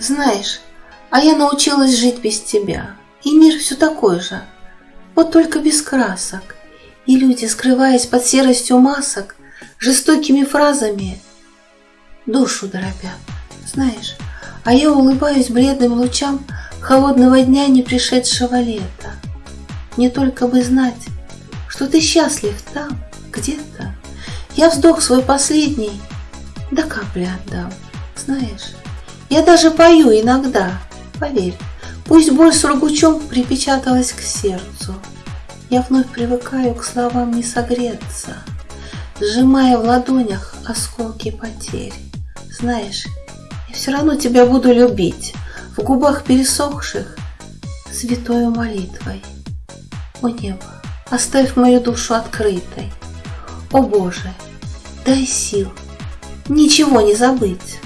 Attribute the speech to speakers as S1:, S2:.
S1: Знаешь, а я научилась жить без тебя. И мир все такой же. Вот только без красок. И люди, скрываясь под серостью масок, жестокими фразами, душу дробят. Знаешь, а я улыбаюсь бледным лучам холодного дня не пришедшего лета. Не только бы знать, что ты счастлив там, где-то. Я вздох свой последний до капли отдам. Знаешь, я даже пою иногда, поверь, пусть боль с сургучом припечаталась к сердцу. Я вновь привыкаю к словам не согреться, сжимая в ладонях осколки потерь. Знаешь, я все равно тебя буду любить, в губах пересохших святою молитвой. О небо, оставь мою душу открытой. О Боже, дай сил ничего не забыть.